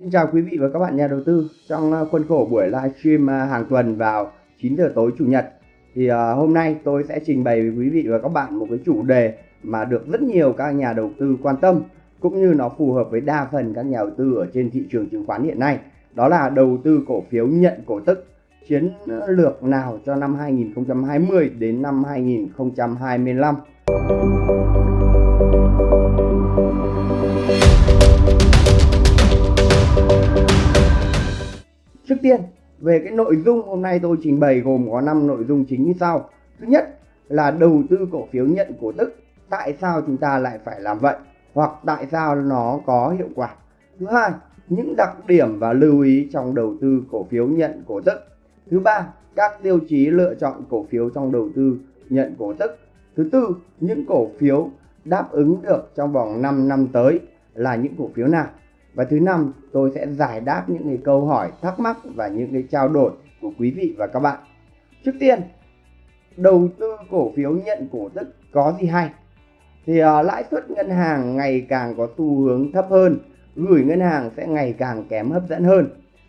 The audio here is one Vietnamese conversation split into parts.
Xin chào quý vị và các bạn nhà đầu tư. Trong ờ, khuôn khổ buổi livestream ờ, hàng tuần vào 9 giờ tối chủ nhật thì ờ, hôm nay tôi sẽ trình bày với quý vị và các bạn một cái chủ đề mà được rất nhiều các nhà đầu tư quan tâm, cũng như nó phù hợp với đa phần các nhà đầu tư ở trên thị trường chứng khoán hiện nay. Đó là đầu tư cổ phiếu nhận cổ tức, chiến lược nào cho năm 2020 đến năm 2025. Tiên, về cái nội dung hôm nay tôi trình bày gồm có 5 nội dung chính như sau. Thứ nhất là đầu tư cổ phiếu nhận cổ tức. Tại sao chúng ta lại phải làm vậy? Hoặc tại sao nó có hiệu quả? Thứ hai, những đặc điểm và lưu ý trong đầu tư cổ phiếu nhận cổ tức. Thứ ba, các tiêu chí lựa chọn cổ phiếu trong đầu tư nhận cổ tức. Thứ tư, những cổ phiếu đáp ứng được trong vòng 5 năm tới là những cổ phiếu nào? Và thứ năm, tôi sẽ giải đáp những cái câu hỏi, thắc mắc và những cái trao đổi của quý vị và các bạn. Trước tiên, đầu tư cổ phiếu nhận cổ tức có gì hay? Thì uh, lãi suất ngân hàng ngày càng có xu hướng thấp hơn, gửi ngân hàng sẽ ngày càng kém hấp dẫn hơn.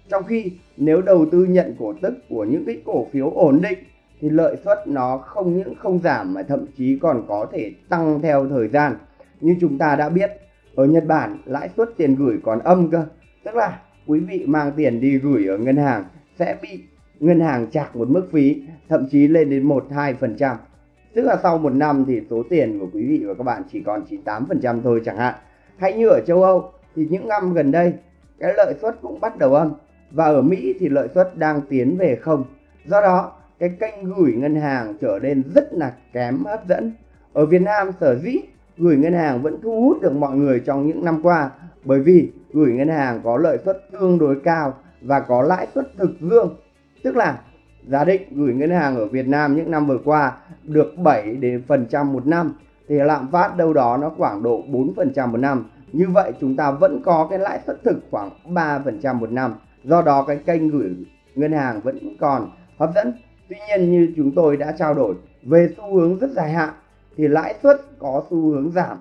Trong khi nếu đầu tư nhận cổ tức của những cái cổ phiếu ổn định thì lợi suất nó không những không giảm mà thậm chí còn có thể tăng theo thời gian. Như chúng ta đã biết, ở Nhật Bản, lãi suất tiền gửi còn âm cơ. Tức là quý vị mang tiền đi gửi ở ngân hàng sẽ bị ngân hàng chạc một mức phí, thậm chí lên đến 1-2 phần trăm. Tức là sau một năm thì số tiền của quý vị và các bạn chỉ còn 98 phần trăm thôi chẳng hạn. Hay như ở châu Âu thì những năm gần đây, cái lợi suất cũng bắt đầu âm. Và ở Mỹ thì lợi suất đang tiến về không. Do đó, cái kênh gửi ngân hàng trở nên rất là kém hấp dẫn. Ở Việt Nam sở dĩ gửi ngân hàng vẫn thu hút được mọi người trong những năm qua. Bởi vì gửi ngân hàng có lợi suất tương đối cao và có lãi suất thực dương. Tức là giả định gửi ngân hàng ở Việt Nam những năm vừa qua được 7 đến phần trăm một năm, thì lạm phát đâu đó nó khoảng độ 4 phần trăm một năm. Như vậy chúng ta vẫn có cái lãi suất thực khoảng 3 phần trăm một năm. Do đó cái kênh gửi ngân hàng vẫn còn hấp dẫn. Tuy nhiên như chúng tôi đã trao đổi về xu hướng rất dài hạn thì lãi suất có xu hướng giảm.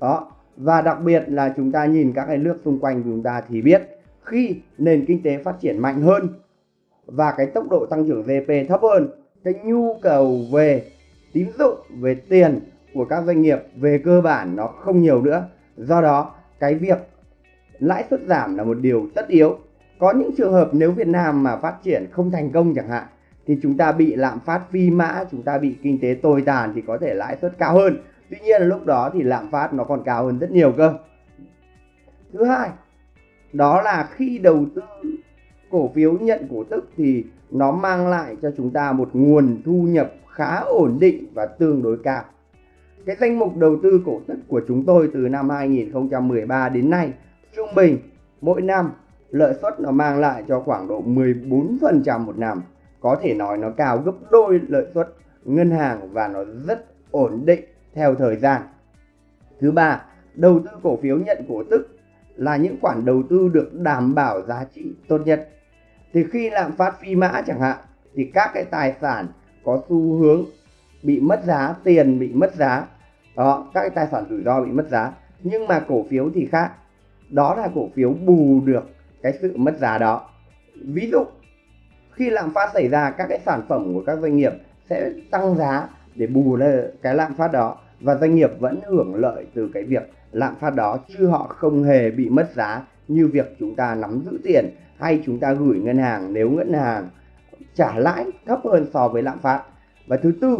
Đó, và đặc biệt là chúng ta nhìn các cái nước xung quanh chúng ta thì biết khi nền kinh tế phát triển mạnh hơn và cái tốc độ tăng trưởng GDP thấp hơn, cái nhu cầu về tín dụng, về tiền của các doanh nghiệp về cơ bản nó không nhiều nữa. Do đó, cái việc lãi suất giảm là một điều tất yếu. Có những trường hợp nếu Việt Nam mà phát triển không thành công chẳng hạn thì chúng ta bị lạm phát phi mã, chúng ta bị kinh tế tồi tàn thì có thể lãi suất cao hơn. Tuy nhiên là lúc đó thì lạm phát nó còn cao hơn rất nhiều cơ. Thứ hai, đó là khi đầu tư cổ phiếu nhận cổ tức thì nó mang lại cho chúng ta một nguồn thu nhập khá ổn định và tương đối cao. Cái danh mục đầu tư cổ tức của chúng tôi từ năm 2013 đến nay, trung bình mỗi năm lợi suất nó mang lại cho khoảng độ 14% một năm có thể nói nó cao gấp đôi lợi suất ngân hàng và nó rất ổn định theo thời gian. Thứ ba, đầu tư cổ phiếu nhận cổ tức là những khoản đầu tư được đảm bảo giá trị tốt nhất. Thì khi lạm phát phi mã chẳng hạn thì các cái tài sản có xu hướng bị mất giá, tiền bị mất giá. Đó, các cái tài sản rủi ro bị mất giá. Nhưng mà cổ phiếu thì khác. Đó là cổ phiếu bù được cái sự mất giá đó. Ví dụ khi lạm phát xảy ra, các cái sản phẩm của các doanh nghiệp sẽ tăng giá để bù lên cái lạm phát đó và doanh nghiệp vẫn hưởng lợi từ cái việc lạm phát đó chứ họ không hề bị mất giá như việc chúng ta nắm giữ tiền hay chúng ta gửi ngân hàng nếu ngân hàng trả lãi thấp hơn so với lạm phát. Và thứ tư,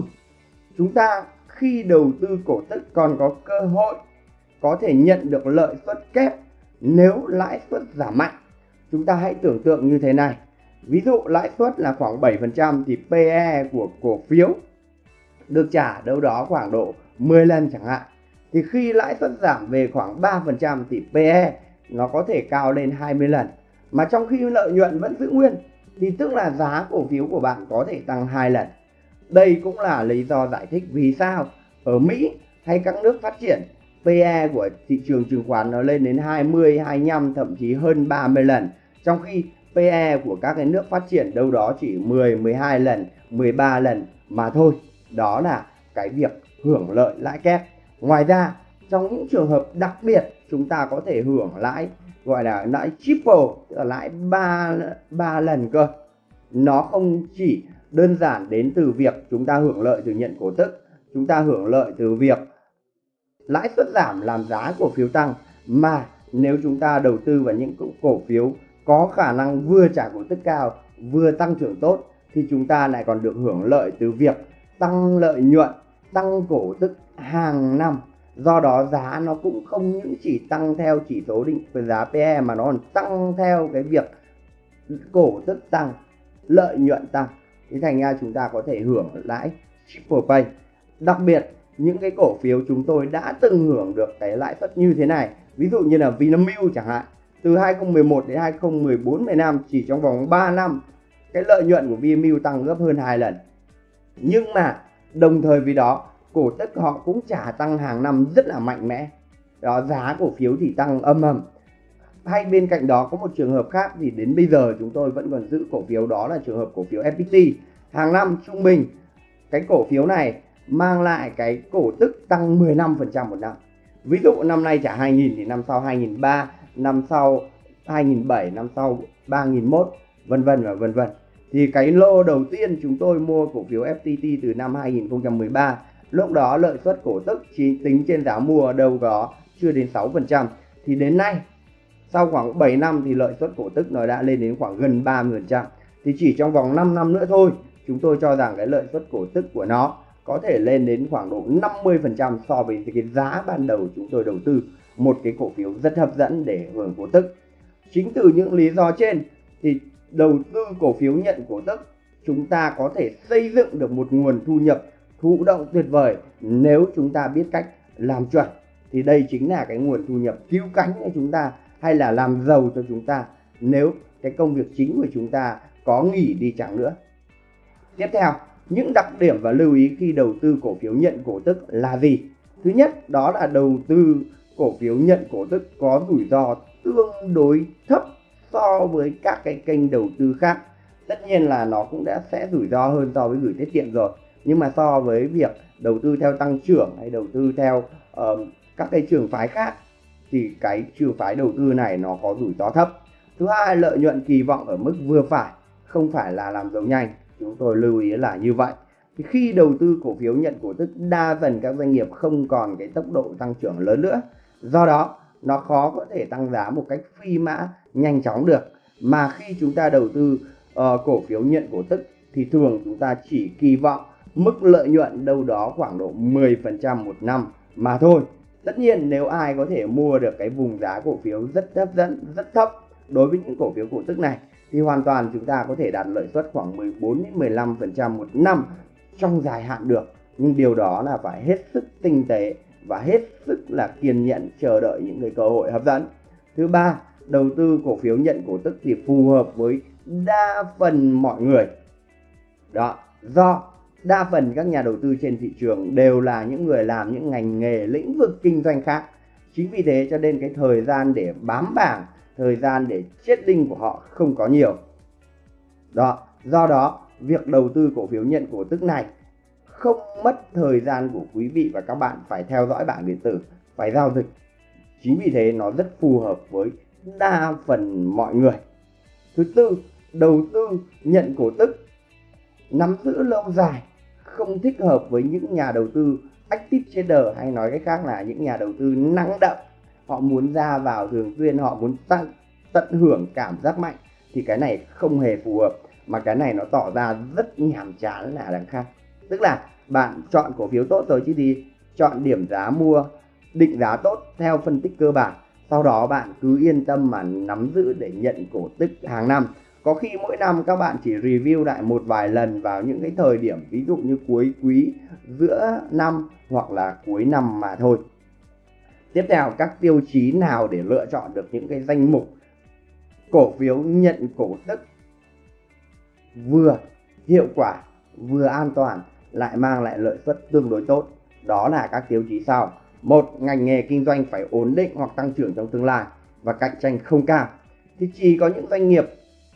chúng ta khi đầu tư cổ tức còn có cơ hội có thể nhận được lợi suất kép nếu lãi suất giảm mạnh. Chúng ta hãy tưởng tượng như thế này. Ví dụ lãi suất là khoảng 7% thì PE của cổ phiếu được trả đâu đó khoảng độ 10 lần chẳng hạn. Thì khi lãi suất giảm về khoảng 3% thì PE nó có thể cao lên 20 lần. Mà trong khi lợi nhuận vẫn giữ nguyên thì tức là giá cổ phiếu của bạn có thể tăng 2 lần. Đây cũng là lý do giải thích vì sao ở Mỹ hay các nước phát triển PE của thị trường chứng khoán nó lên đến 20, 25 thậm chí hơn 30 lần. Trong khi PE của các cái nước phát triển đâu đó chỉ 10, 12 lần, 13 lần mà thôi. Đó là cái việc hưởng lợi lãi kép. Ngoài ra, trong những trường hợp đặc biệt chúng ta có thể hưởng lãi gọi là lãi triple tức là lãi ba ba lần cơ nó không chỉ đơn giản đến từ việc chúng ta hưởng lợi từ nhận cổ tức chúng ta hưởng lợi từ việc lãi suất giảm làm giá cổ phiếu tăng mà nếu chúng ta đầu tư vào những cổ phiếu có khả năng vừa trả cổ tức cao, vừa tăng trưởng tốt thì chúng ta lại còn được hưởng lợi từ việc tăng lợi nhuận, tăng cổ tức hàng năm. Do đó giá nó cũng không những chỉ tăng theo chỉ số định, giá PE mà nó còn tăng theo cái việc cổ tức tăng, lợi nhuận tăng. Thì thành ra chúng ta có thể hưởng lãi triple pay. Đặc biệt, những cái cổ phiếu chúng tôi đã từng hưởng được cái lãi suất như thế này. Ví dụ như là Vinamilk chẳng hạn từ 2011 đến 2014 15 chỉ trong vòng 3 năm, cái lợi nhuận của Vinamilk tăng gấp hơn hai lần. Nhưng mà đồng thời với đó, cổ tức họ cũng trả tăng hàng năm rất là mạnh mẽ. Đó, giá cổ phiếu thì tăng âm ầm. Hay bên cạnh đó có một trường hợp khác thì đến bây giờ chúng tôi vẫn còn giữ cổ phiếu, đó là trường hợp cổ phiếu FPT hàng năm trung bình, cái cổ phiếu này mang lại cái cổ tức tăng 15% một năm. Ví dụ năm nay trả 2.000 thì năm sau 2.300 năm sau 2007, năm sau 3.001 vân vân và vân vân. Thì cái lô đầu tiên chúng tôi mua cổ phiếu FPT từ năm 2013 lúc đó lợi suất cổ tức chỉ tính trên giá mua đâu có chưa đến 6% thì đến nay sau khoảng 7 năm thì lợi suất cổ tức nó đã lên đến khoảng gần 30% thì chỉ trong vòng 5 năm nữa thôi chúng tôi cho rằng cái lợi suất cổ tức của nó có thể lên đến khoảng độ 50% so với cái giá ban đầu chúng tôi đầu tư một cái cổ phiếu rất hấp dẫn để hưởng cổ tức. Chính từ những lý do trên thì đầu tư cổ phiếu nhận cổ tức chúng ta có thể xây dựng được một nguồn thu nhập thụ động tuyệt vời nếu chúng ta biết cách làm chuẩn thì đây chính là cái nguồn thu nhập cứu cánh cho chúng ta hay là làm giàu cho chúng ta nếu cái công việc chính của chúng ta có nghỉ đi chẳng nữa. Tiếp theo, những đặc điểm và lưu ý khi đầu tư cổ phiếu nhận cổ tức là gì? Thứ nhất, đó là đầu tư cổ phiếu nhận cổ tức có rủi ro tương đối thấp so với các cái kênh đầu tư khác. Tất nhiên là nó cũng đã sẽ rủi ro hơn so với gửi tiết kiệm rồi. Nhưng mà so với việc đầu tư theo tăng trưởng hay đầu tư theo uh, các cái trường phái khác thì cái trường phái đầu tư này nó có rủi ro thấp. Thứ hai, lợi nhuận kỳ vọng ở mức vừa phải, không phải là làm giàu nhanh chúng tôi lưu ý là như vậy thì khi đầu tư cổ phiếu nhận cổ tức đa phần các doanh nghiệp không còn cái tốc độ tăng trưởng lớn nữa do đó nó khó có thể tăng giá một cách phi mã nhanh chóng được. Mà khi chúng ta đầu tư uh, cổ phiếu nhận cổ tức thì thường chúng ta chỉ kỳ vọng mức lợi nhuận đâu đó khoảng độ 10% một năm mà thôi. Tất nhiên nếu ai có thể mua được cái vùng giá cổ phiếu rất hấp dẫn rất thấp đối với những cổ phiếu cổ tức này thì hoàn toàn chúng ta có thể đạt lợi suất khoảng 14 đến 15% một năm trong dài hạn được. Nhưng điều đó là phải hết sức tinh tế và hết sức là kiên nhẫn chờ đợi những cái cơ hội hấp dẫn. Thứ ba, đầu tư cổ phiếu nhận cổ tức thì phù hợp với đa phần mọi người. Đó, do đa phần các nhà đầu tư trên thị trường đều là những người làm những ngành nghề lĩnh vực kinh doanh khác. Chính vì thế cho nên cái thời gian để bám bảng thời gian để chết đinh của họ không có nhiều. Đó, do đó việc đầu tư cổ phiếu nhận cổ tức này không mất thời gian của quý vị và các bạn phải theo dõi bảng điện tử, phải giao dịch. Chính vì thế nó rất phù hợp với đa phần mọi người. Thứ tư, đầu tư nhận cổ tức nắm giữ lâu dài không thích hợp với những nhà đầu tư active trader hay nói cách khác là những nhà đầu tư năng động họ muốn ra vào thường xuyên họ muốn tăng tận hưởng cảm giác mạnh thì cái này không hề phù hợp mà cái này nó tỏ ra rất nhàm chán là đằng khác tức là bạn chọn cổ phiếu tốt rồi chứ gì chọn điểm giá mua, định giá tốt theo phân tích cơ bản. Sau đó bạn cứ yên tâm mà nắm giữ để nhận cổ tức hàng năm. Có khi mỗi năm các bạn chỉ review lại một vài lần vào những cái thời điểm, ví dụ như cuối quý, giữa năm hoặc là cuối năm mà thôi. Tiếp theo, các tiêu chí nào để lựa chọn được những cái danh mục cổ phiếu nhận cổ tức vừa hiệu quả, vừa an toàn? Lại mang lại lợi suất tương đối tốt. Đó là các tiêu chí sau. Một, ngành nghề kinh doanh phải ổn định hoặc tăng trưởng trong tương lai và cạnh tranh không cao. Thì chỉ có những doanh nghiệp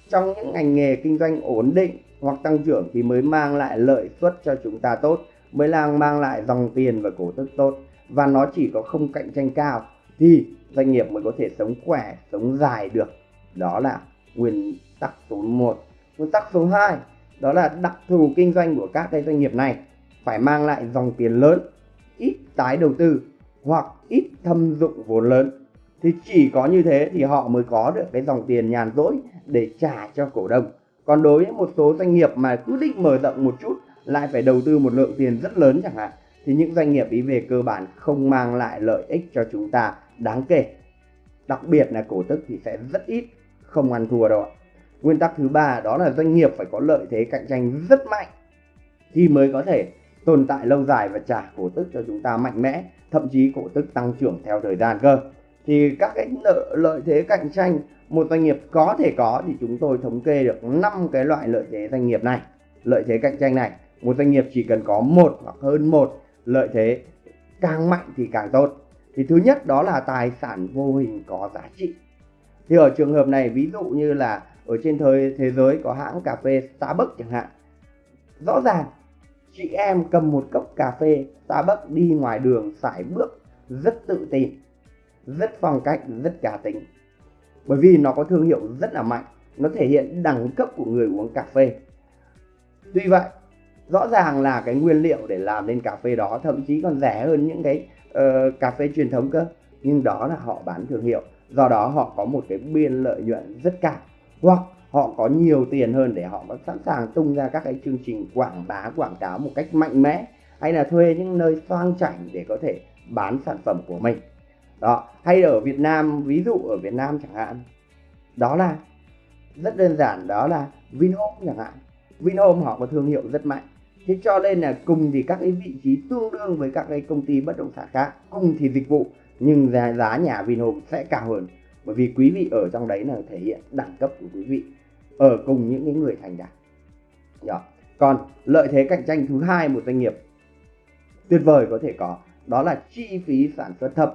trong những ngành nghề kinh doanh ổn định hoặc tăng trưởng thì mới mang lại lợi suất cho chúng ta tốt, mới làm mang lại dòng tiền và cổ tức tốt. Và nó chỉ có không cạnh tranh cao thì doanh nghiệp mới có thể sống khỏe, sống dài được. Đó là nguyên tắc số 1 nguyên tắc số 2 đó là đặc thù kinh doanh của các cái doanh nghiệp này phải mang lại dòng tiền lớn, ít tái đầu tư hoặc ít thâm dụng vốn lớn. Thì chỉ có như thế thì họ mới có được cái dòng tiền nhàn rỗi để trả cho cổ đông. Còn đối với một số doanh nghiệp mà cứ định mở rộng một chút lại phải đầu tư một lượng tiền rất lớn chẳng hạn, thì những doanh nghiệp ý về cơ bản không mang lại lợi ích cho chúng ta đáng kể. Đặc biệt là cổ tức thì sẽ rất ít, không ăn thua đâu ạ nguyên tắc thứ ba đó là doanh nghiệp phải có lợi thế cạnh tranh rất mạnh thì mới có thể tồn tại lâu dài và trả cổ tức cho chúng ta mạnh mẽ, thậm chí cổ tức tăng trưởng theo thời gian cơ. Thì các cái lợi thế cạnh tranh một doanh nghiệp có thể có thì chúng tôi thống kê được 5 cái loại lợi thế doanh nghiệp này. Lợi thế cạnh tranh này, một doanh nghiệp chỉ cần có một hoặc hơn một, lợi thế càng mạnh thì càng tốt. Thì thứ nhất đó là tài sản vô hình có giá trị. Thì ở trường hợp này, ví dụ như là ở trên thời thế giới có hãng cà phê Starbucks chẳng hạn. Rõ ràng chị em cầm một cốc cà phê Starbucks đi ngoài đường sải bước rất tự tin rất phong cách rất cá tính bởi vì nó có thương hiệu rất là mạnh nó thể hiện đẳng cấp của người uống cà phê. Tuy vậy rõ ràng là cái nguyên liệu để làm nên cà phê đó thậm chí còn rẻ hơn những cái uh, cà phê truyền thống cơ. Nhưng đó là họ bán thương hiệu do đó họ có một cái biên lợi nhuận rất cao hoặc họ có nhiều tiền hơn để họ có sẵn sàng tung ra các cái chương trình quảng bá quảng cáo một cách mạnh mẽ hay là thuê những nơi sang chảnh để có thể bán sản phẩm của mình. Đó hay ở Việt Nam ví dụ ở Việt Nam chẳng hạn đó là rất đơn giản đó là Vinhome chẳng hạn. Vinhome họ có thương hiệu rất mạnh. Thế cho nên là cùng thì các cái vị trí tương đương với các cái công ty bất động sản khác cùng thì dịch vụ nhưng giá, giá nhà Vinhome sẽ cao hơn bởi vì quý vị ở trong đấy là thể hiện đẳng cấp của quý vị ở cùng những cái người thành đạt. Đó. còn lợi thế cạnh tranh thứ hai một doanh nghiệp tuyệt vời có thể có, đó là chi phí sản xuất thấp.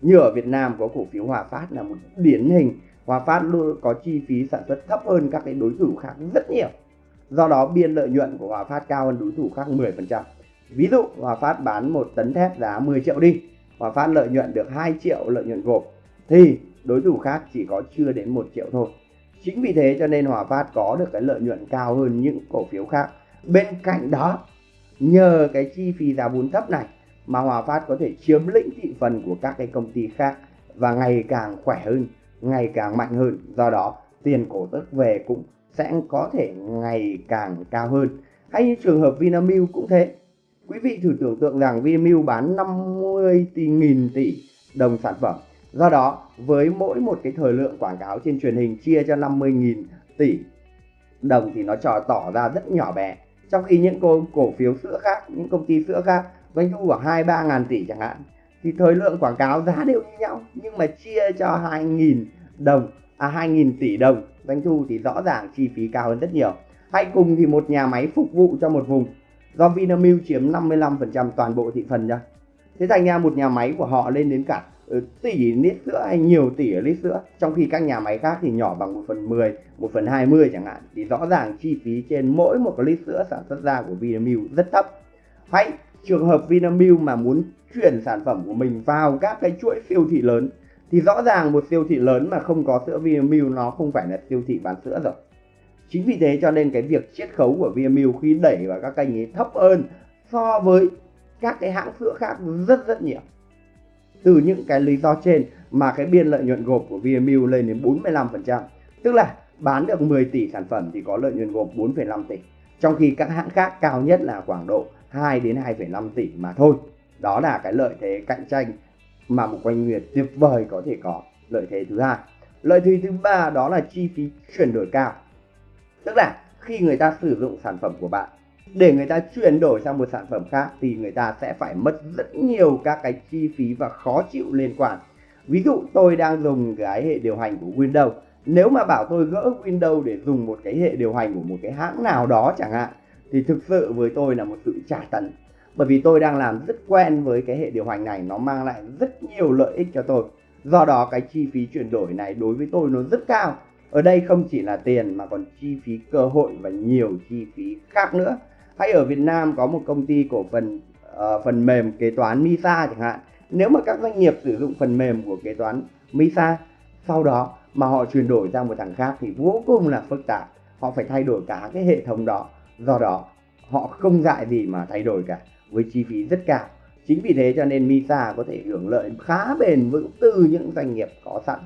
Như ở Việt Nam có cổ phiếu Hòa Phát là một điển hình. Hòa Phát luôn có chi phí sản xuất thấp hơn các cái đối thủ khác rất nhiều. Do đó biên lợi nhuận của Hòa Phát cao hơn đối thủ khác 10% ví dụ, Hòa Phát bán một tấn thép giá 10 triệu đi. Hòa Phát lợi nhuận được 2 triệu lợi nhuận gộp. Thì đối thủ khác chỉ có chưa đến 1 triệu thôi chính vì thế cho nên Hòa Phát có được cái lợi nhuận cao hơn những cổ phiếu khác bên cạnh đó nhờ cái chi phí giá vốn thấp này mà Hòa Phát có thể chiếm lĩnh thị phần của các cái công ty khác và ngày càng khỏe hơn, ngày càng mạnh hơn. Do đó, tiền cổ tức về cũng sẽ có thể ngày càng cao hơn. Hay như trường hợp Vinamilk cũng thế. Quý vị thử tưởng tượng rằng Vinamilk bán 50 tỷ nghìn tỷ đồng sản phẩm. Do đó, với mỗi một cái thời lượng quảng cáo trên truyền hình chia cho 50.000 tỷ đồng thì nó trò tỏ ra rất nhỏ bé. Trong khi những cổ, cổ phiếu sữa khác, những công ty sữa khác doanh thu khoảng hai ba ngàn tỷ chẳng hạn thì thời lượng quảng cáo giá đều như nhau nhưng mà chia cho hai nghìn đồng à hai nghìn tỷ đồng doanh thu thì rõ ràng chi phí cao hơn rất nhiều. Hay cùng thì một nhà máy phục vụ cho một vùng. Do Vinamilk chiếm 55% toàn bộ thị phần ra thế thành ra một nhà máy của họ lên đến cả tỷ lít sữa hay nhiều tỷ lít sữa trong khi các nhà máy khác thì nhỏ bằng 1 phần 10 1 phần 20 chẳng hạn thì rõ ràng chi phí trên mỗi một lít sữa sản xuất ra của Vinamilk rất thấp hãy trường hợp Vinamilk mà muốn chuyển sản phẩm của mình vào các cái chuỗi siêu thị lớn, thì rõ ràng một siêu thị lớn mà không có sữa Vinamilk nó không phải là siêu thị bán sữa rồi. Chính vì thế cho nên cái việc chiết khấu của Vinamilk khi đẩy vào các kênh ấy thấp hơn so với các cái hãng sữa khác rất rất nhiều. Từ những cái lý do trên mà cái biên lợi nhuận gộp của Vinamilk lên đến 45%. Tức là bán được 10 tỷ sản phẩm thì có lợi nhuận gộp 4,5 tỷ. Trong khi các hãng khác cao nhất là khoảng độ 2 đến 2,5 tỷ mà thôi. Đó là cái lợi thế cạnh tranh mà một quanh nguyệt tuyệt vời có thể có. Lợi thế thứ hai. Lợi thế thứ ba đó là chi phí chuyển đổi cao. Tức là khi người ta sử dụng sản phẩm của bạn để người ta chuyển đổi sang một sản phẩm khác thì người ta sẽ phải mất rất nhiều các cái chi phí và khó chịu liên quan. Ví dụ tôi đang dùng cái hệ điều hành của Windows. Nếu mà bảo tôi gỡ Windows để dùng một cái hệ điều hành của một cái hãng nào đó chẳng hạn, thì thực sự với tôi là một sự trả tấn bởi vì tôi đang làm rất quen với cái hệ điều hành này, nó mang lại rất nhiều lợi ích cho tôi do đó, cái chi phí chuyển đổi này đối với tôi nó rất cao ở đây không chỉ là tiền mà còn chi phí cơ hội và nhiều chi phí khác nữa hay ở Việt Nam có một công ty cổ phần uh, phần mềm kế toán Misa chẳng hạn. Nếu mà các doanh nghiệp sử dụng phần mềm của kế toán Misa sau đó mà họ chuyển đổi sang một thằng khác thì vô cùng là phức tạp. Họ phải thay đổi cả cái hệ thống đó. Do đó họ không dại gì mà thay đổi cả với chi phí rất cao. Chính vì thế cho nên Misa có thể hưởng lợi khá bền vững từ những doanh nghiệp có sẵn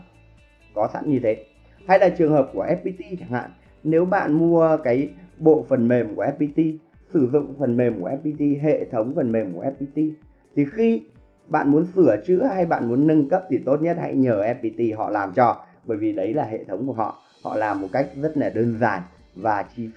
có sẵn như thế. Hay là trường hợp của FPT chẳng hạn. Nếu bạn mua cái bộ phần mềm của FPT sử dụng phần mềm của FPT hệ thống phần mềm của FPT thì khi bạn muốn sửa chữa hay bạn muốn nâng cấp thì tốt nhất hãy nhờ FPT họ làm cho, bởi vì đấy là hệ thống của họ. Họ làm một cách rất là đơn giản và chi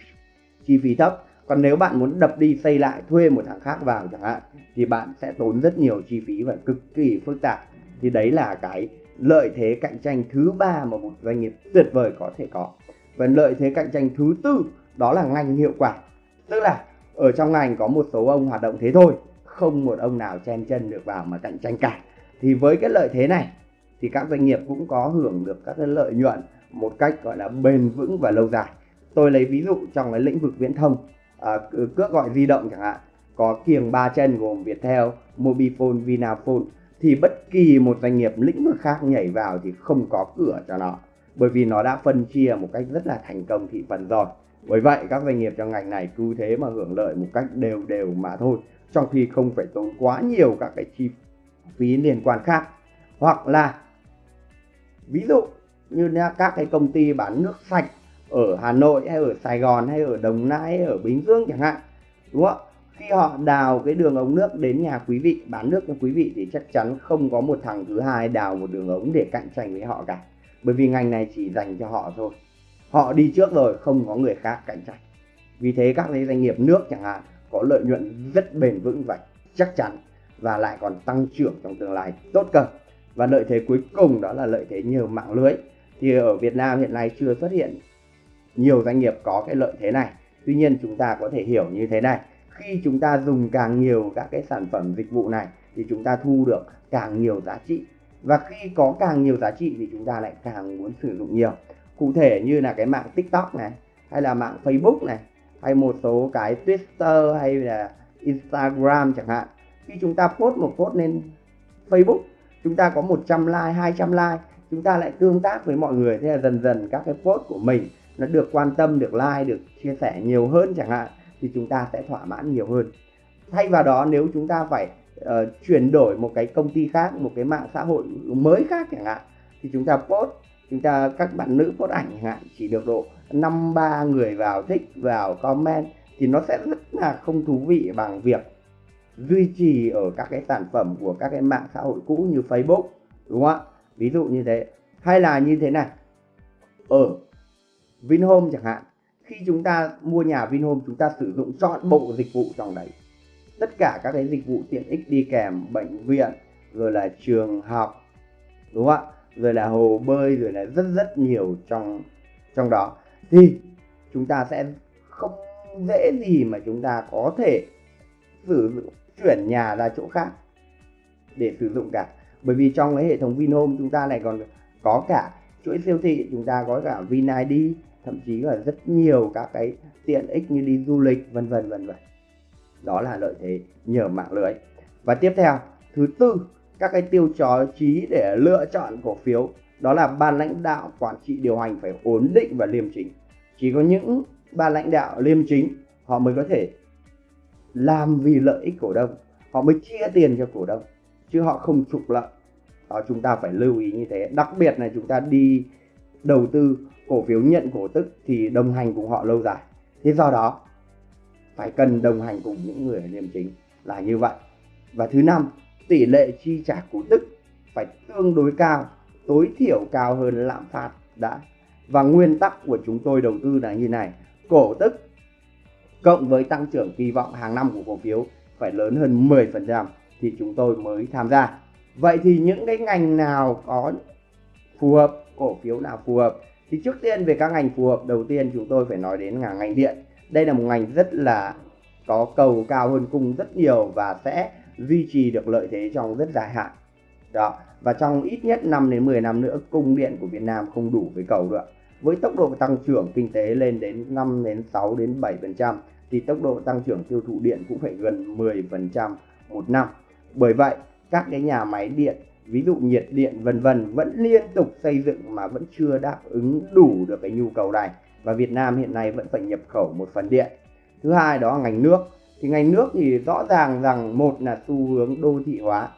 chi phí thấp. Còn nếu bạn muốn đập đi xây lại, thuê một thằng khác vào chẳng hạn, thì bạn sẽ tốn rất nhiều chi phí và cực kỳ phức tạp. Thì đấy là cái lợi thế cạnh tranh thứ ba mà một doanh nghiệp tuyệt vời có thể có. Và lợi thế cạnh tranh thứ tư, đó là ngành hiệu quả. Tức là ở trong ngành có một số ông hoạt động thế thôi không một ông nào chen chân được vào mà cạnh tranh cả. Thì với cái lợi thế này thì các doanh nghiệp cũng có hưởng được các cái lợi nhuận một cách gọi là bền vững và lâu dài. Tôi lấy ví dụ trong cái lĩnh vực viễn thông à, cước gọi di động chẳng hạn có kiềng ba chân gồm Viettel, Mobifone, Vinaphone thì bất kỳ một doanh nghiệp lĩnh vực khác nhảy vào thì không có cửa cho nó. Bởi vì nó đã phân chia một cách rất là thành công thị phần rồi bởi vậy, các doanh nghiệp trong ngành này cứ thế mà hưởng lợi một cách đều đều mà thôi, trong khi không phải tốn quá nhiều các cái chi phí liên quan khác. Hoặc là, ví dụ như các cái công ty bán nước sạch ở Hà Nội hay ở Sài Gòn hay ở Đồng Nai hay ở Bình Dương chẳng hạn, đúng không? Khi họ đào cái đường ống nước đến nhà quý vị, bán nước cho quý vị thì chắc chắn không có một thằng thứ hai đào một đường ống để cạnh tranh với họ cả. Bởi vì ngành này chỉ dành cho họ thôi họ đi trước rồi, không có người khác cạnh tranh. Vì thế các doanh nghiệp nước chẳng hạn có lợi nhuận rất bền vững và chắc chắn và lại còn tăng trưởng trong tương lai tốt cơ. Và lợi thế cuối cùng đó là lợi thế nhờ mạng lưới. Thì ở Việt Nam hiện nay chưa xuất hiện nhiều doanh nghiệp có cái lợi thế này. Tuy nhiên chúng ta có thể hiểu như thế này. Khi chúng ta dùng càng nhiều các cái sản phẩm dịch vụ này thì chúng ta thu được càng nhiều giá trị. Và khi có càng nhiều giá trị thì chúng ta lại càng muốn sử dụng nhiều cụ thể như là cái mạng tiktok này hay là mạng facebook này hay một số cái twitter hay là instagram chẳng hạn. Khi chúng ta post một post lên facebook chúng ta có 100 like 200 like chúng ta lại tương tác với mọi người. Thế là dần dần các cái post của mình nó được quan tâm được like được chia sẻ nhiều hơn chẳng hạn thì chúng ta sẽ thỏa mãn nhiều hơn. Thay vào đó nếu chúng ta phải uh, chuyển đổi một cái công ty khác một cái mạng xã hội mới khác chẳng hạn thì chúng ta post chúng ta, các bạn nữ post ảnh chẳng hạn, chỉ được độ năm, ba người vào, thích vào, comment, thì nó sẽ rất là không thú vị bằng việc duy trì ở các cái sản phẩm của các cái mạng xã hội cũ như Facebook, đúng không ạ? Ví dụ như thế. Hay là như thế này. Ở Vinhome chẳng hạn, khi chúng ta mua nhà Vinhome, chúng ta sử dụng chọn bộ dịch vụ trong đấy. Tất cả các cái dịch vụ tiện ích đi kèm, bệnh viện, rồi là trường học, đúng không ạ? Rồi là hồ bơi, rồi là rất rất nhiều trong trong đó. Thì chúng ta sẽ không dễ gì mà chúng ta có thể sử dụng, chuyển nhà ra chỗ khác để sử dụng cả. Bởi vì trong cái hệ thống Vinhome chúng ta lại còn có cả chuỗi siêu thị, chúng ta có cả VinID thậm chí là rất nhiều các cái tiện ích như đi du lịch, vân vân vân vân. Đó là lợi thế nhờ mạng lưới. Và tiếp theo, thứ tư các cái tiêu chí để lựa chọn cổ phiếu. Đó là ban lãnh đạo quản trị điều hành phải ổn định và liêm chính. Chỉ có những ban lãnh đạo liêm chính, họ mới có thể làm vì lợi ích cổ đông. Họ mới chia tiền cho cổ đông, chứ họ không trục lợi. Đó, chúng ta phải lưu ý như thế. Đặc biệt là chúng ta đi đầu tư cổ phiếu nhận cổ tức thì đồng hành cùng họ lâu dài. Thế do đó, phải cần đồng hành cùng những người liêm chính. Là như vậy. Và thứ năm tỷ lệ chi trả cổ tức phải tương đối cao, tối thiểu cao hơn lạm phát đã. Và nguyên tắc của chúng tôi đầu tư là như này, cổ tức cộng với tăng trưởng kỳ vọng hàng năm của cổ phiếu phải lớn hơn 10% thì chúng tôi mới tham gia. Vậy thì những cái ngành nào có phù hợp, cổ phiếu nào phù hợp? Thì trước tiên về các ngành phù hợp, đầu tiên chúng tôi phải nói đến là ngành điện. Đây là một ngành rất là có cầu cao hơn cung rất nhiều và sẽ duy trì được lợi thế trong rất dài hạn. Đó, và trong ít nhất 5 đến 10 năm nữa, cung điện của Việt Nam không đủ với cầu được với tốc độ tăng trưởng kinh tế lên đến 5 đến 6 đến 7 phần trăm, thì tốc độ tăng trưởng tiêu thụ điện cũng phải gần 10 phần trăm một năm. Bởi vậy, các cái nhà máy điện, ví dụ nhiệt điện vân vân vẫn liên tục xây dựng mà vẫn chưa đáp ứng đủ được cái nhu cầu này. Và Việt Nam hiện nay vẫn phải nhập khẩu một phần điện. Thứ hai đó là ngành nước thì ngành nước thì rõ ràng rằng một là xu hướng đô thị hóa.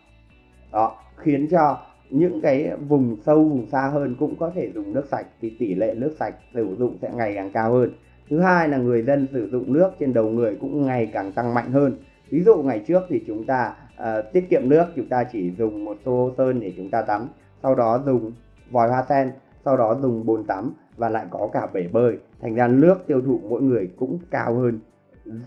Đó khiến cho những cái vùng sâu vùng xa hơn cũng có thể dùng nước sạch thì tỷ lệ nước sạch sử dụng sẽ ngày càng cao hơn. Thứ hai là người dân sử dụng nước trên đầu người cũng ngày càng tăng mạnh hơn. Ví dụ ngày trước thì chúng ta uh, tiết kiệm nước chúng ta chỉ dùng một xô sơn để chúng ta tắm sau đó dùng vòi hoa sen sau đó dùng bồn tắm và lại có cả bể bơi. Thành ra nước tiêu thụ mỗi người cũng cao hơn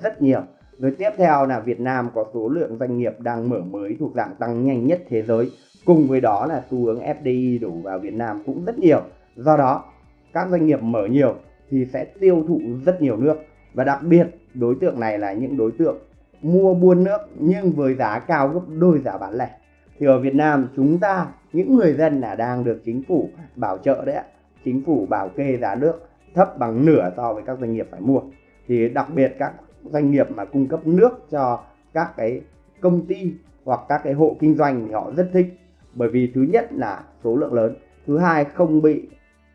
rất nhiều rồi tiếp theo là Việt Nam có số lượng doanh nghiệp đang mở mới thuộc dạng tăng nhanh nhất thế giới. Cùng với đó là xu hướng FDI đổ vào Việt Nam cũng rất nhiều. Do đó, các doanh nghiệp mở nhiều thì sẽ tiêu thụ rất nhiều nước. Và đặc biệt, đối tượng này là những đối tượng mua buôn nước nhưng với giá cao gấp đôi giá bán lẻ. Thì ở Việt Nam, chúng ta, những người dân là đang được chính phủ bảo trợ đấy ạ. Chính phủ bảo kê giá nước thấp bằng nửa so với các doanh nghiệp phải mua. Thì đặc biệt các doanh nghiệp mà cung cấp nước cho các cái công ty hoặc các cái hộ kinh doanh thì họ rất thích. Bởi vì thứ nhất là số lượng lớn thứ hai không bị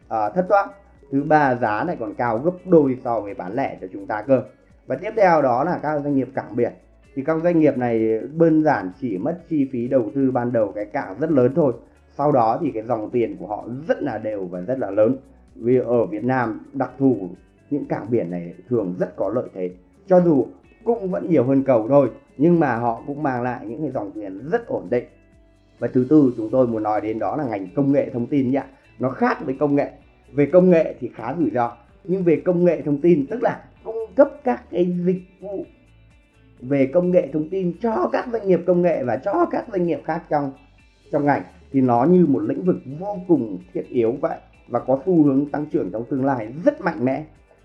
uh, thất thoát thứ ba giá lại còn cao gấp đôi so với bán lẻ cho chúng ta cơ. Và tiếp theo đó là các doanh nghiệp cảng biển. Thì các doanh nghiệp này đơn giản chỉ mất chi phí đầu tư ban đầu cái cảng rất lớn thôi. Sau đó thì cái dòng tiền của họ rất là đều và rất là lớn. Vì ở Việt Nam đặc thù những cảng biển này thường rất có lợi thế cho dù cũng vẫn nhiều hơn cầu thôi, nhưng mà họ cũng mang lại những cái dòng tiền rất ổn định. Và thứ tư chúng tôi muốn nói đến đó là ngành công nghệ thông tin nhá. nó khác với công nghệ. Về công nghệ thì khá rủi ro, nhưng về công nghệ thông tin, tức là cung cấp các cái dịch vụ về công nghệ thông tin cho các doanh nghiệp công nghệ và cho các doanh nghiệp khác trong trong ngành, thì nó như một lĩnh vực vô cùng thiết yếu vậy và có xu hướng tăng trưởng trong tương lai rất mạnh mẽ.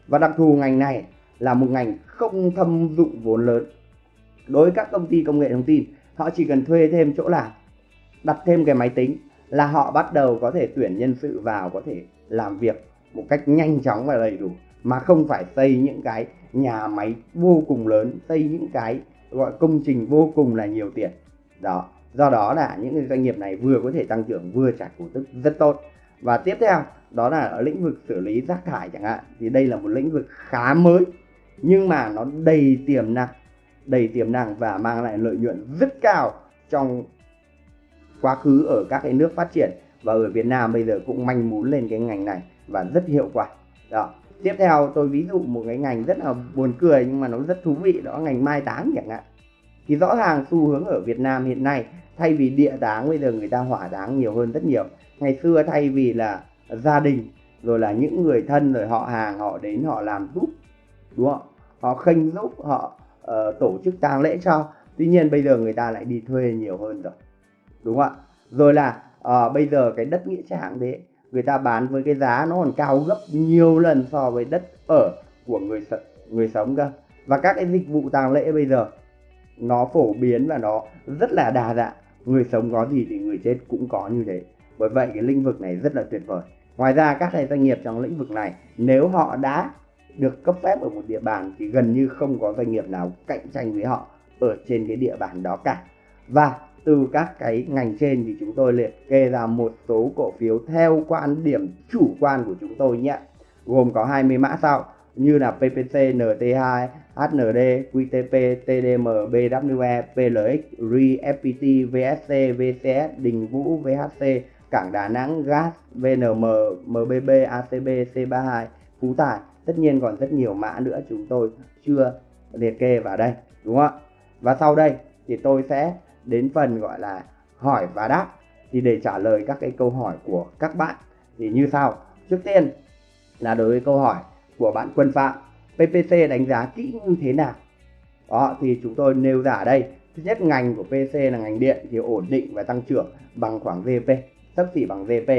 Và đặc thù ngành này là một ngành không thâm dụng vốn lớn. Đối với các công ty công nghệ thông tin, họ chỉ cần thuê thêm chỗ làm, đặt thêm cái máy tính là họ bắt đầu có thể tuyển nhân sự vào có thể làm việc một cách nhanh chóng và đầy đủ, mà không phải xây những cái nhà máy vô cùng lớn, xây những cái gọi công trình vô cùng là nhiều tiền. Đó, do đó là những doanh nghiệp này vừa có thể tăng trưởng vừa trả cổ tức rất tốt. Và tiếp theo, đó là ở lĩnh vực xử lý rác thải chẳng hạn, thì đây là một lĩnh vực khá mới nhưng mà nó đầy tiềm năng, đầy tiềm năng và mang lại lợi nhuận rất cao trong quá khứ ở các cái nước phát triển. Và ở Việt Nam bây giờ cũng manh mún lên cái ngành này và rất hiệu quả. Đó. Tiếp theo tôi ví dụ một cái ngành rất là buồn cười nhưng mà nó rất thú vị, đó ngành mai táng chẳng hạn. Thì rõ ràng xu hướng ở Việt Nam hiện nay, thay vì địa táng, bây giờ người ta hỏa táng nhiều hơn rất nhiều. Ngày xưa thay vì là gia đình, rồi là những người thân, rồi họ hàng, họ đến, họ làm giúp, đúng không? Họ khênh giúp họ uh, tổ chức tang lễ cho. Tuy nhiên bây giờ người ta lại đi thuê nhiều hơn rồi. Đúng không ạ? Rồi là uh, bây giờ cái đất nghĩa trang thế người ta bán với cái giá nó còn cao gấp nhiều lần so với đất ở của người người sống cơ. Và các cái dịch vụ tang lễ bây giờ nó phổ biến và nó rất là đa dạng. Người sống có gì thì người chết cũng có như thế. Bởi vậy cái lĩnh vực này rất là tuyệt vời. Ngoài ra các doanh nghiệp trong lĩnh vực này nếu họ đã được cấp phép ở một địa bàn thì gần như không có doanh nghiệp nào cạnh tranh với họ ở trên cái địa bàn đó cả và từ các cái ngành trên thì chúng tôi liệt kê ra một số cổ phiếu theo quan điểm chủ quan của chúng tôi nhé gồm có 20 mã sau như là PPC, NT2, HND, QTP, TDM, BWE, PLX, RI, FPT, VSC, VCS, Đình Vũ, VHC, Cảng Đà Nẵng, GAS, VNM, MBB, ACB, C32, Phú Tài. Tất nhiên còn rất nhiều mã nữa chúng tôi chưa liệt kê vào đây, đúng không ạ? Và sau đây thì tôi sẽ đến phần gọi là hỏi và đáp. Thì để trả lời các cái câu hỏi của các bạn thì như sau. Trước tiên là đối với câu hỏi của bạn Quân Phạm, PPC đánh giá kỹ như thế nào? Đó thì chúng tôi nêu ra ở đây. Thứ nhất ngành của PC là ngành điện thì ổn định và tăng trưởng bằng khoảng GP, sấp xỉ bằng GP.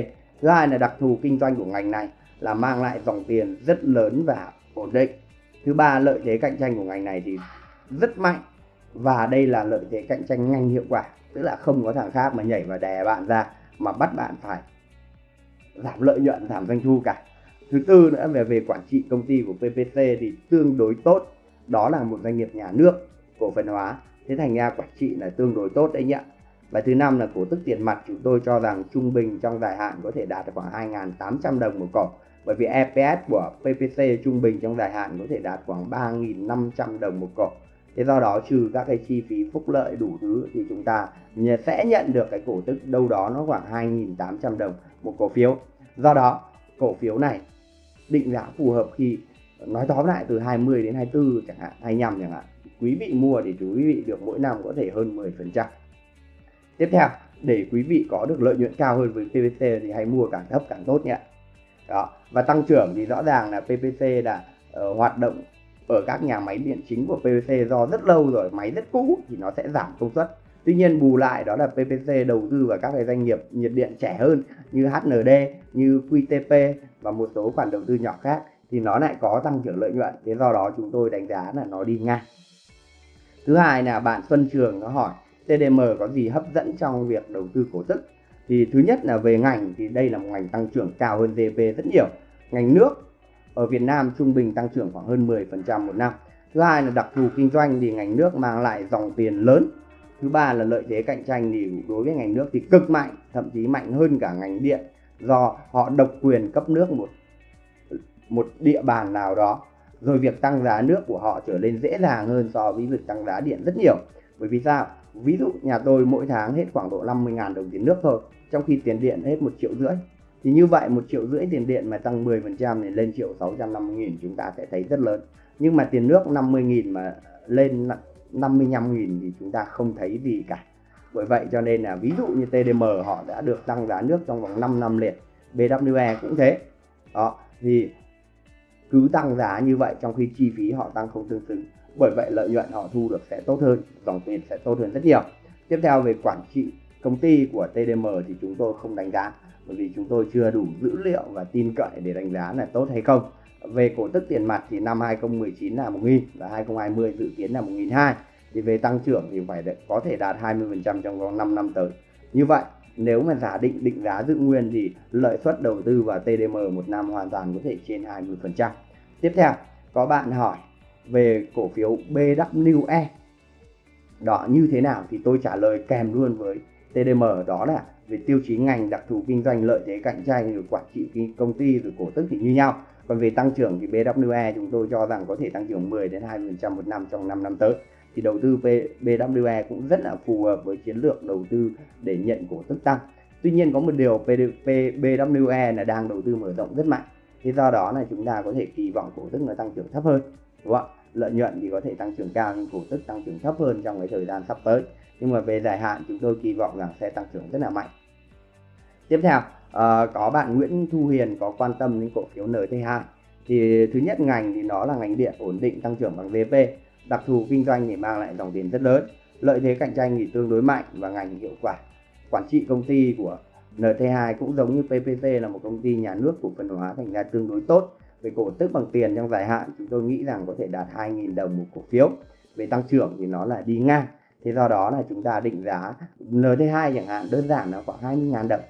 Thứ hai là đặc thù kinh doanh của ngành này là mang lại dòng tiền rất lớn và ổn định. Thứ ba, lợi thế cạnh tranh của ngành này thì rất mạnh. Và đây là lợi thế cạnh tranh nhanh hiệu quả, tức là không có thằng khác mà nhảy và đè bạn ra mà bắt bạn phải giảm lợi nhuận, giảm doanh thu cả. Thứ tư nữa, về về quản trị công ty của PPC thì tương đối tốt. Đó là một doanh nghiệp nhà nước, cổ phần hóa. Thế thành ra quản trị là tương đối tốt đấy nhỉ? Và thứ năm là cổ tức tiền mặt. Chúng tôi cho rằng trung bình trong dài hạn có thể đạt khoảng 2.800 đồng một cổ bởi vì EPS của PPC trung bình trong dài hạn có thể đạt khoảng 3.500 đồng một cổ thế do đó trừ các cái chi phí phúc lợi đủ thứ thì chúng ta sẽ nhận được cái cổ tức đâu đó nó khoảng 2.800 đồng một cổ phiếu. Do đó, cổ phiếu này định giá phù hợp khi nói tóm lại từ 20 đến 24 chẳng hạn 25 chẳng hạn. Quý vị mua thì quý vị được mỗi năm có thể hơn 10% tiếp theo, để quý vị có được lợi nhuận cao hơn với PPC thì hãy mua càng thấp càng tốt nhé đó. Và tăng trưởng thì rõ ràng là PPC là uh, hoạt động ở các nhà máy điện chính của PPC do rất lâu rồi máy rất cũ thì nó sẽ giảm công suất. Tuy nhiên bù lại đó là PPC đầu tư vào các cái doanh nghiệp nhiệt điện trẻ hơn như HND như QTP và một số khoản đầu tư nhỏ khác thì nó lại có tăng trưởng lợi nhuận. Thế do đó chúng tôi đánh giá là nó đi ngang. Thứ hai là bạn Xuân Trường nó hỏi TDM có gì hấp dẫn trong việc đầu tư cổ tức? Thì thứ nhất là về ngành, thì đây là một ngành tăng trưởng cao hơn GDP rất nhiều. Ngành nước ở Việt Nam trung bình tăng trưởng khoảng hơn 10% một năm. Thứ hai là đặc thù kinh doanh thì ngành nước mang lại dòng tiền lớn. Thứ ba là lợi thế cạnh tranh thì đối với ngành nước thì cực mạnh, thậm chí mạnh hơn cả ngành điện, do họ độc quyền cấp nước một một địa bàn nào đó. Rồi việc tăng giá nước của họ trở nên dễ dàng hơn so với việc tăng giá điện rất nhiều. Bởi vì sao? Ví dụ, nhà tôi mỗi tháng hết khoảng độ 50.000 đồng tiền nước thôi, trong khi tiền điện hết một triệu rưỡi. Thì như vậy, một triệu rưỡi tiền điện mà tăng 10% thì lên triệu 650 nghìn chúng ta sẽ thấy rất lớn. Nhưng mà tiền nước 50 nghìn mà lên 55 nghìn thì chúng ta không thấy gì cả. Bởi vậy cho nên là ví dụ như TDM họ đã được tăng giá nước trong vòng 5 năm liền BWE cũng thế. Đó, thì cứ tăng giá như vậy trong khi chi phí họ tăng không tương xứng bởi vậy lợi nhuận họ thu được sẽ tốt hơn dòng tiền sẽ tốt hơn rất nhiều. Tiếp theo về quản trị công ty của TDM thì chúng tôi không đánh giá bởi vì chúng tôi chưa đủ dữ liệu và tin cậy để đánh giá là tốt hay không. Về cổ tức tiền mặt thì năm 2019 là 1.000 và 2020 dự kiến là 1.200 thì về tăng trưởng thì phải có thể đạt 20% trong vòng 5 năm tới. Như vậy nếu mà giả định định giá giữ nguyên thì lợi suất đầu tư vào TDM một năm hoàn toàn có thể trên 20%. Tiếp theo, có bạn hỏi về cổ phiếu BWE. Đó, như thế nào thì tôi trả lời kèm luôn với TDM đó là về tiêu chí ngành đặc thù kinh doanh lợi thế cạnh tranh rồi quản trị công ty rồi cổ tức thì như nhau. Còn về tăng trưởng thì BWE chúng tôi cho rằng có thể tăng trưởng 10 đến 20% một năm trong 5 năm tới thì đầu tư BWE cũng rất là phù hợp với chiến lược đầu tư để nhận cổ tức tăng. Tuy nhiên có một điều BWE là đang đầu tư mở rộng rất mạnh. thì do đó là chúng ta có thể kỳ vọng cổ tức nó tăng trưởng thấp hơn. Đúng không? ạ Lợi nhuận thì có thể tăng trưởng cao nhưng cổ tức tăng trưởng thấp hơn trong cái thời gian sắp tới. Nhưng mà về dài hạn chúng tôi kỳ vọng rằng sẽ tăng trưởng rất là mạnh. Tiếp theo, ờ, có bạn Nguyễn Thu Hiền có quan tâm đến cổ phiếu NT2. Thì thứ nhất ngành thì nó là ngành điện ổn định tăng trưởng bằng VP đặc thù kinh doanh thì mang lại dòng tiền rất lớn lợi thế cạnh tranh thì tương đối mạnh và ngành hiệu quả quản trị công ty của NT2 cũng giống như PPC là một công ty nhà nước cổ phần hóa thành ra tương đối tốt về cổ tức bằng tiền trong dài hạn, chúng tôi nghĩ rằng có thể đạt 2.000 đồng một cổ phiếu. Về tăng trưởng thì nó là đi ngang. Thế do đó là chúng ta định giá NT2 chẳng hạn, đơn giản là khoảng 20.000 đồng.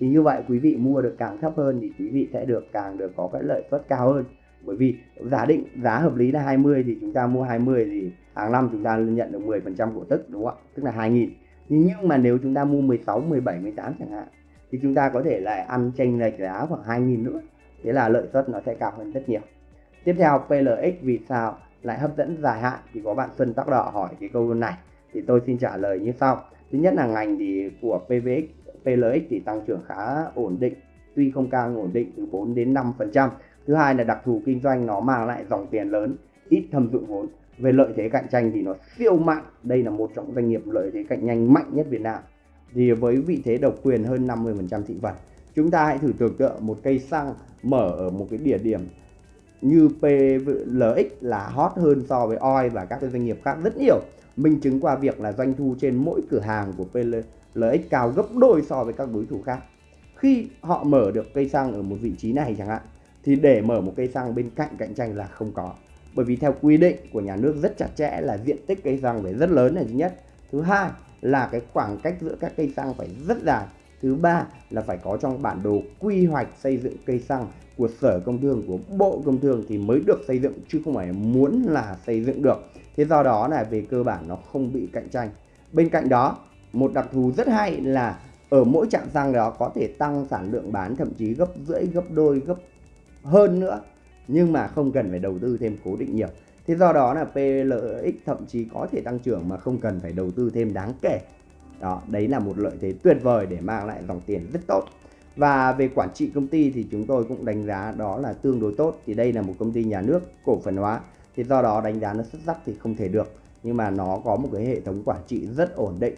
Thì như vậy quý vị mua được càng thấp hơn thì quý vị sẽ được càng được có cái lợi suất cao hơn. Bởi vì giả định, giá hợp lý là 20 thì chúng ta mua 20 thì hàng năm chúng ta nhận được 10% cổ tức, đúng không ạ? Tức là 2.000 nhưng mà nếu chúng ta mua 16 17 18 chẳng hạn, thì chúng ta có thể lại ăn chênh lệch giá khoảng 2.000 nữa thế là lợi suất nó sẽ cao hơn rất nhiều. Tiếp theo PLX vì sao lại hấp dẫn dài hạn? Thì có bạn Xuân Tóc Đỏ hỏi cái câu này. Thì tôi xin trả lời như sau. Thứ nhất là ngành thì của PVX PLX thì tăng trưởng khá ổn định, tuy không cao ổn định từ 4 đến 5 phần trăm. Thứ hai là đặc thù kinh doanh nó mang lại dòng tiền lớn, ít thâm dụng vốn. Về lợi thế cạnh tranh thì nó siêu mạnh. Đây là một trong doanh nghiệp lợi thế cạnh tranh mạnh nhất Việt Nam. Thì với vị thế độc quyền hơn 50% thị phần, chúng ta hãy thử tưởng tượng một cây xăng mở ở một cái địa điểm như PLX là hot hơn so với OI và các cái doanh nghiệp khác rất nhiều. Minh chứng qua việc là doanh thu trên mỗi cửa hàng của PLX cao gấp đôi so với các đối thủ khác. Khi họ mở được cây xăng ở một vị trí này chẳng hạn, thì để mở một cây xăng bên cạnh cạnh tranh là không có. Bởi vì theo quy định của nhà nước rất chặt chẽ là diện tích cây xăng phải rất lớn là thứ nhất. Thứ hai là cái khoảng cách giữa các cây xăng phải rất dài thứ ba là phải có trong bản đồ quy hoạch xây dựng cây xăng của sở công thương, của bộ công thương thì mới được xây dựng, chứ không phải muốn là xây dựng được. Thế do đó là về cơ bản nó không bị cạnh tranh. Bên cạnh đó, một đặc thù rất hay là ở mỗi trạm xăng đó có thể tăng sản lượng bán thậm chí gấp rưỡi, gấp đôi, gấp hơn nữa, nhưng mà không cần phải đầu tư thêm cố định nhiều. Thế do đó là PLX thậm chí có thể tăng trưởng mà không cần phải đầu tư thêm đáng kể đó đấy là một lợi thế tuyệt vời để mang lại dòng tiền rất tốt. Và về quản trị công ty thì chúng tôi cũng đánh giá đó là tương đối tốt. Thì đây là một công ty nhà nước cổ phần hóa. Thì do đó đánh giá nó xuất sắc thì không thể được. Nhưng mà nó có một cái hệ thống quản trị rất ổn định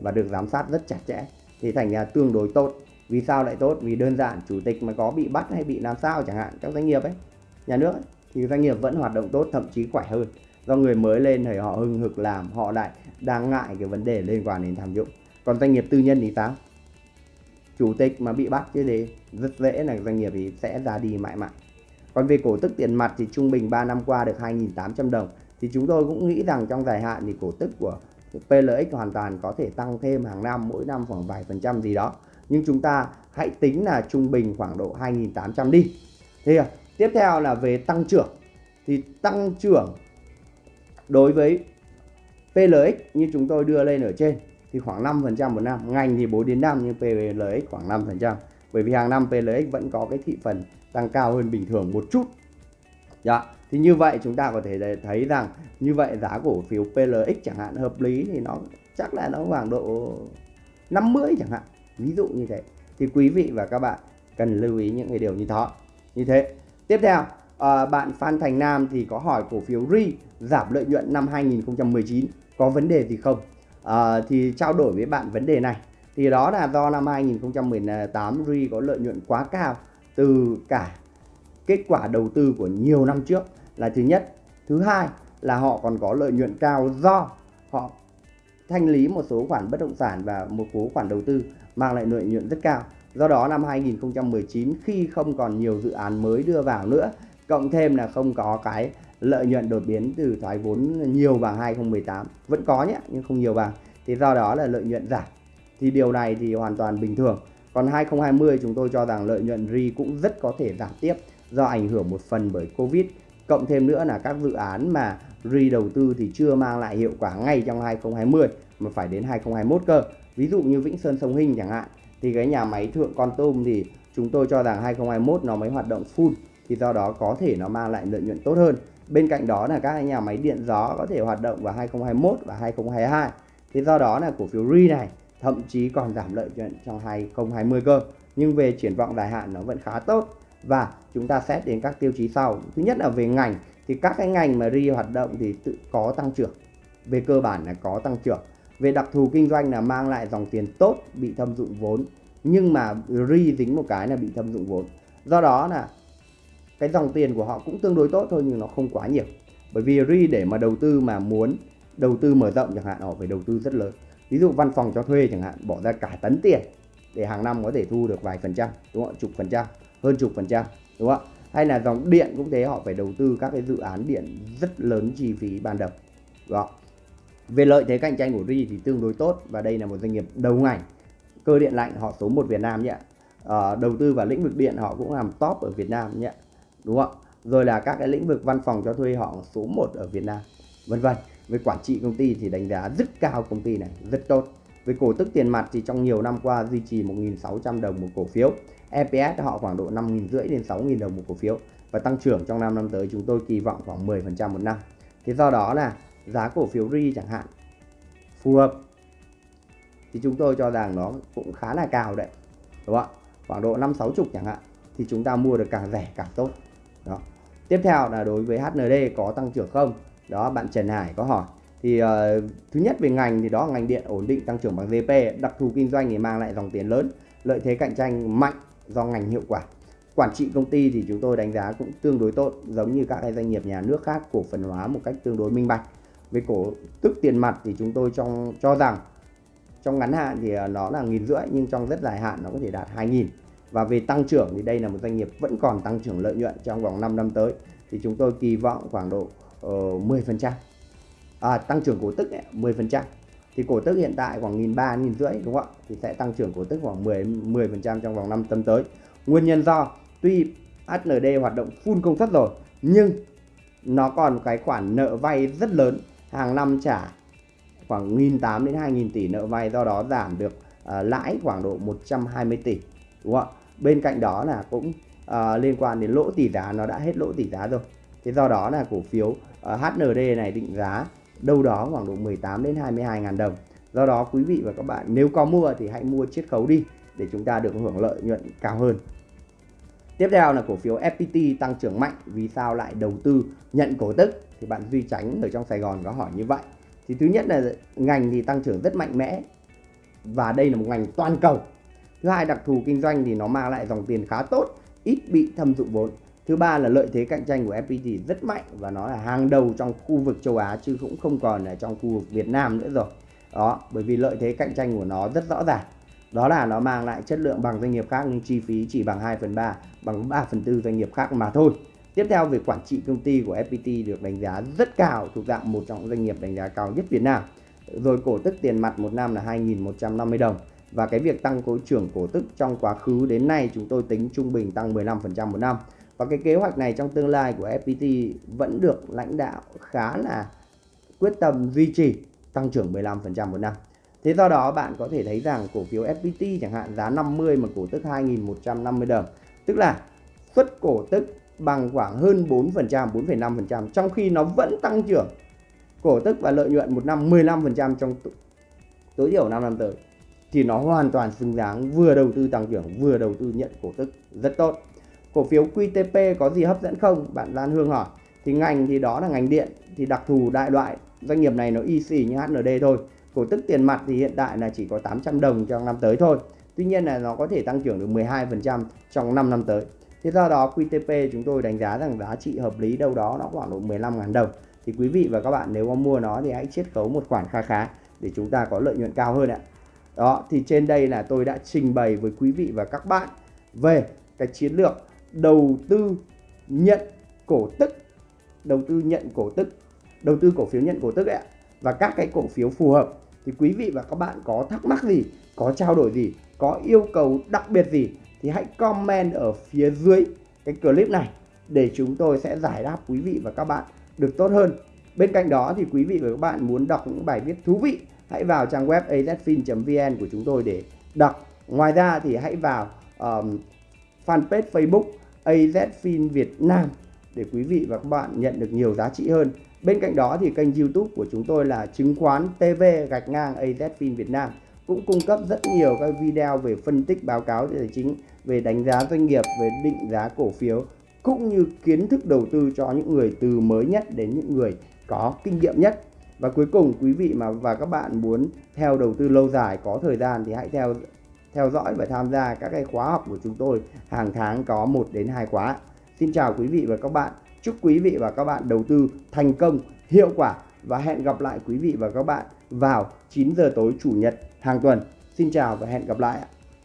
và được giám sát rất chặt chẽ. Thì thành ra tương đối tốt. Vì sao lại tốt? Vì đơn giản chủ tịch mà có bị bắt hay bị làm sao chẳng hạn các doanh nghiệp ấy nhà nước ấy, thì doanh nghiệp vẫn hoạt động tốt thậm chí khỏe hơn do người mới lên thì họ hưng hực làm, họ lại đang ngại cái vấn đề liên quan đến tham nhũng còn doanh nghiệp tư nhân thì sao? Chủ tịch mà bị bắt chứ gì? Rất dễ là doanh nghiệp thì sẽ ra đi mãi mãi. Còn về cổ tức tiền mặt thì trung bình 3 năm qua được 2.800 đồng. Thì chúng tôi cũng nghĩ rằng trong dài hạn thì cổ tức của PLX hoàn toàn có thể tăng thêm hàng năm, mỗi năm khoảng vài phần trăm gì đó. Nhưng chúng ta hãy tính là trung bình khoảng độ 2.800 đi. Thì tiếp theo là về tăng trưởng. Thì tăng trưởng đối với PLX như chúng tôi đưa lên ở trên thì khoảng 5% một năm. Ngành thì 4 đến 5 nhưng PLX khoảng 5% bởi vì hàng năm PLX vẫn có cái thị phần tăng cao hơn bình thường một chút. Dạ thì như vậy chúng ta có thể thấy rằng như vậy giá cổ phiếu PLX chẳng hạn hợp lý thì nó chắc là nó khoảng độ 50 chẳng hạn. Ví dụ như thế. Thì quý vị và các bạn cần lưu ý những cái điều như đó. Như thế. Tiếp theo à, bạn Phan Thành Nam thì có hỏi cổ phiếu RI giảm lợi nhuận năm 2019 có vấn đề gì không? À, thì trao đổi với bạn vấn đề này. Thì đó là do năm 2018 RI có lợi nhuận quá cao từ cả kết quả đầu tư của nhiều năm trước. Là thứ nhất. Thứ hai là họ còn có lợi nhuận cao do họ thanh lý một số khoản bất động sản và một số khoản đầu tư mang lại lợi nhuận rất cao. Do đó năm 2019 khi không còn nhiều dự án mới đưa vào nữa cộng thêm là không có cái lợi nhuận đột biến từ thoái vốn nhiều vào 2018 vẫn có nhé, nhưng không nhiều vàng thì do đó là lợi nhuận giảm. Thì điều này thì hoàn toàn bình thường. Còn 2020 chúng tôi cho rằng lợi nhuận RI cũng rất có thể giảm tiếp do ảnh hưởng một phần bởi Covid. Cộng thêm nữa là các dự án mà RI đầu tư thì chưa mang lại hiệu quả ngay trong 2020 mà phải đến 2021 cơ. Ví dụ như Vĩnh Sơn Sông Hinh chẳng hạn, thì cái nhà máy thượng con tôm thì chúng tôi cho rằng 2021 nó mới hoạt động full, thì do đó có thể nó mang lại lợi nhuận tốt hơn bên cạnh đó là các nhà máy điện gió có thể hoạt động vào 2021 và 2022 thì do đó là cổ phiếu RE này thậm chí còn giảm lợi nhuận trong 2020 cơ. Nhưng về triển vọng dài hạn nó vẫn khá tốt. Và chúng ta xét đến các tiêu chí sau. Thứ nhất là về ngành. Thì các cái ngành mà RE hoạt động thì tự có tăng trưởng. Về cơ bản là có tăng trưởng. Về đặc thù kinh doanh là mang lại dòng tiền tốt, bị thâm dụng vốn. Nhưng mà RE dính một cái là bị thâm dụng vốn. Do đó là cái dòng tiền của họ cũng tương đối tốt thôi nhưng nó không quá nhiều bởi vì ri để mà đầu tư mà muốn đầu tư mở rộng chẳng hạn họ phải đầu tư rất lớn ví dụ văn phòng cho thuê chẳng hạn bỏ ra cả tấn tiền để hàng năm có thể thu được vài phần trăm đúng không chục phần trăm hơn chục phần trăm đúng không hay là dòng điện cũng thế họ phải đầu tư các cái dự án điện rất lớn chi phí ban đầu đúng không? Về lợi thế cạnh tranh của RI thì tương đối tốt và đây là một doanh nghiệp đầu ngành cơ điện lạnh họ số 1 Việt Nam nhé. À, đầu tư vào lĩnh vực điện họ cũng làm top ở Việt Nam nhé. Đúng không? Rồi là các cái lĩnh vực văn phòng cho thuê họ số 1 ở Việt Nam. Vân vân. Về quản trị công ty thì đánh giá rất cao công ty này, rất tốt. Về cổ tức tiền mặt thì trong nhiều năm qua duy trì 1.600 đồng một cổ phiếu. EPS họ khoảng độ 5.500 đến 6.000 đồng một cổ phiếu. Và tăng trưởng trong 5 năm tới chúng tôi kỳ vọng khoảng 10% một năm. Thế do đó là giá cổ phiếu RI chẳng hạn phù hợp thì chúng tôi cho rằng nó cũng khá là cao đấy đúng không ạ khoảng độ năm sáu chục chẳng hạn thì chúng ta mua được càng rẻ càng tốt tiếp theo là đối với HND có tăng trưởng không? Đó bạn Trần Hải có hỏi. Thì uh, thứ nhất về ngành thì đó ngành điện ổn định tăng trưởng bằng GP đặc thù kinh doanh thì mang lại dòng tiền lớn lợi thế cạnh tranh mạnh do ngành hiệu quả. Quản trị công ty thì chúng tôi đánh giá cũng tương đối tốt giống như các cái doanh nghiệp nhà nước khác cổ phần hóa một cách tương đối minh bạch. Về cổ tức tiền mặt thì chúng tôi trong cho rằng trong ngắn hạn thì ờ, nó là nghìn rưỡi nhưng trong rất dài hạn nó có thể đạt 2.000 và về tăng trưởng thì đây là một doanh nghiệp vẫn còn tăng trưởng lợi nhuận trong vòng 5 năm tới. Thì chúng tôi kỳ vọng khoảng độ ờ, uh, 10% à, tăng trưởng cổ tức ấy, 10% thì cổ tức hiện tại khoảng nghìn ba nghìn rưỡi đúng không ạ? Thì sẽ tăng trưởng cổ tức khoảng 10 10% trong vòng 5 năm tới. Nguyên nhân do tuy HND hoạt động full công suất rồi nhưng nó còn cái khoản nợ vay rất lớn. Hàng năm trả khoảng 1.800 đến 2.000 tỷ nợ vay do đó giảm được uh, lãi khoảng độ 120 tỷ đúng không ạ? Bên cạnh đó là cũng uh, liên quan đến lỗ tỷ giá nó đã hết lỗ tỷ giá rồi. Thế do đó là cổ phiếu ờ, uh, HND này định giá đâu đó khoảng độ 18 đến 22 ngàn đồng. Do đó quý vị và các bạn nếu có mua thì hãy mua chiết khấu đi để chúng ta được hưởng lợi nhuận cao hơn. Tiếp theo là cổ phiếu FPT tăng trưởng mạnh vì sao lại đầu tư nhận cổ tức? Thì bạn Duy Tránh ở trong Sài Gòn có hỏi như vậy. Thì thứ nhất là ngành thì tăng trưởng rất mạnh mẽ và đây là một ngành toàn cầu thứ hai, đặc thù kinh doanh thì nó mang lại dòng tiền khá tốt, ít bị thâm dụng vốn thứ ba là lợi thế cạnh tranh của FPT rất mạnh và nó là hàng đầu trong khu vực châu Á chứ cũng không còn ở trong khu vực Việt Nam nữa rồi đó, bởi vì lợi thế cạnh tranh của nó rất rõ ràng đó là nó mang lại chất lượng bằng doanh nghiệp khác nhưng chi phí chỉ bằng 2 phần 3 bằng 3 phần 4 doanh nghiệp khác mà thôi Tiếp theo về quản trị công ty của FPT được đánh giá rất cao, thuộc dạng một trong doanh nghiệp đánh giá cao nhất Việt Nam. Rồi cổ tức tiền mặt một năm là 2.150 đồng. Và cái việc tăng cổ trưởng cổ tức trong quá khứ đến nay chúng tôi tính trung bình tăng 15% một năm. Và cái kế hoạch này trong tương lai của FPT vẫn được lãnh đạo khá là quyết tâm duy trì tăng trưởng 15% một năm. Thế do đó bạn có thể thấy rằng cổ phiếu FPT chẳng hạn giá 50 mà cổ tức 2.150 đồng. Tức là xuất cổ tức bằng khoảng hơn 4%, 4,5% trong khi nó vẫn tăng trưởng cổ tức và lợi nhuận một năm 15% trong tối thiểu 5 năm tới thì nó hoàn toàn xứng đáng, vừa đầu tư tăng trưởng, vừa đầu tư nhận cổ tức rất tốt. Cổ phiếu QTP có gì hấp dẫn không? Bạn Lan Hương hỏi. Thì ngành thì đó là ngành điện, thì đặc thù đại loại, doanh nghiệp này nó y xì như HND thôi. Cổ tức tiền mặt thì hiện tại là chỉ có 800 đồng trong năm tới thôi. Tuy nhiên là nó có thể tăng trưởng được 12% trong 5 năm tới. Thế do đó QTP chúng tôi đánh giá rằng giá trị hợp lý đâu đó nó khoảng độ 15.000 đồng. Thì quý vị và các bạn nếu có mua nó thì hãy chiết khấu một khoản kha khá để chúng ta có lợi nhuận cao hơn ạ. Đó, thì trên đây là tôi đã trình bày với quý vị và các bạn về cái chiến lược đầu tư nhận cổ tức, đầu tư nhận cổ tức, đầu tư cổ phiếu nhận cổ tức ạ và các cái cổ phiếu phù hợp thì quý vị và các bạn có thắc mắc gì, có trao đổi gì, có yêu cầu đặc biệt gì thì hãy comment ở phía dưới cái clip này để chúng tôi sẽ giải đáp quý vị và các bạn được tốt hơn. Bên cạnh đó thì quý vị và các bạn muốn đọc những bài viết thú vị hãy vào trang web azfin.vn của chúng tôi để đọc. Ngoài ra thì hãy vào um, fanpage Facebook AZFin Việt Nam để quý vị và các bạn nhận được nhiều giá trị hơn. Bên cạnh đó thì kênh YouTube của chúng tôi là chứng khoán TV gạch ngang AZFin Việt Nam cũng cung cấp rất nhiều các video về phân tích báo cáo tài chính về đánh giá doanh nghiệp, về định giá cổ phiếu cũng như kiến thức đầu tư cho những người từ mới nhất đến những người có kinh nghiệm nhất. Và cuối cùng quý vị mà và các bạn muốn theo đầu tư lâu dài có thời gian thì hãy theo theo dõi và tham gia các cái khóa học của chúng tôi hàng tháng có 1 đến 2 khóa. Xin chào quý vị và các bạn. Chúc quý vị và các bạn đầu tư thành công, hiệu quả và hẹn gặp lại quý vị và các bạn vào 9 giờ tối chủ nhật hàng tuần. Xin chào và hẹn gặp lại ạ.